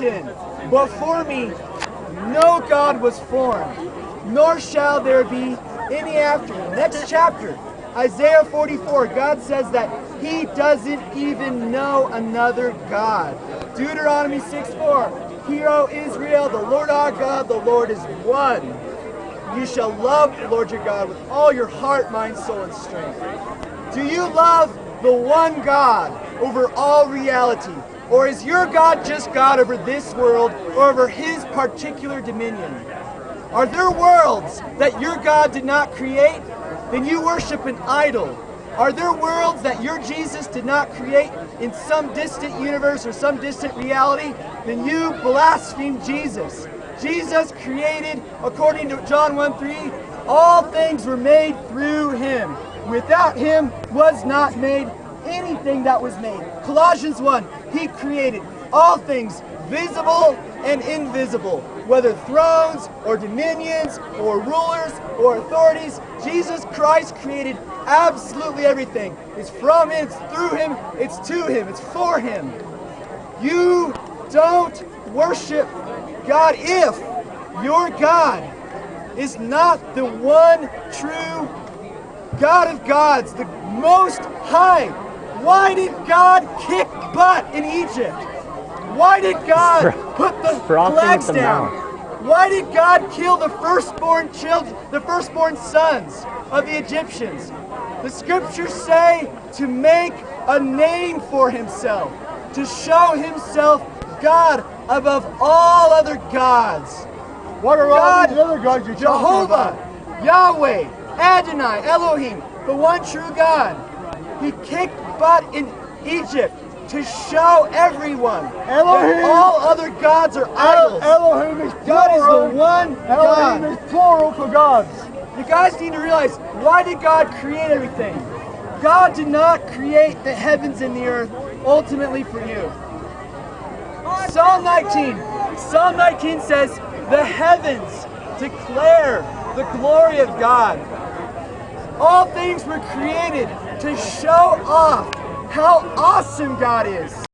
Before me no God was formed, nor shall there be any after him. Next chapter, Isaiah 44, God says that he doesn't even know another God. Deuteronomy 6 4, Hear, O Israel, the Lord our God, the Lord is one. You shall love the Lord your God with all your heart, mind, soul, and strength. Do you love the one God over all reality? Or is your God just God over this world or over his particular dominion? Are there worlds that your God did not create? Then you worship an idol. Are there worlds that your Jesus did not create in some distant universe or some distant reality? Then you blaspheme Jesus. Jesus created, according to John 1 3, all things were made through him. Without him was not made anything that was made. Colossians 1, he created all things visible and invisible, whether thrones or dominions or rulers or authorities. Jesus Christ created absolutely everything. It's from him, it's through him, it's to him, it's for him. You don't worship God if your God is not the one true God of gods, the most high. Why did God kick butt in Egypt? Why did God put the flags down? Why did God kill the firstborn children, the firstborn sons of the Egyptians? The scriptures say to make a name for himself, to show himself God above all other gods. What are God, all these other gods you're Jehovah, Yahweh, Adonai, Elohim, the one true God. He kicked butt in Egypt to show everyone Elohim. that all other gods are idols. Elohim is plural. God is the one Elohim God. is plural for gods. You guys need to realize, why did God create everything? God did not create the heavens and the earth ultimately for you. Psalm 19. Psalm 19 says, the heavens declare the glory of God. All things were created to show off how awesome God is.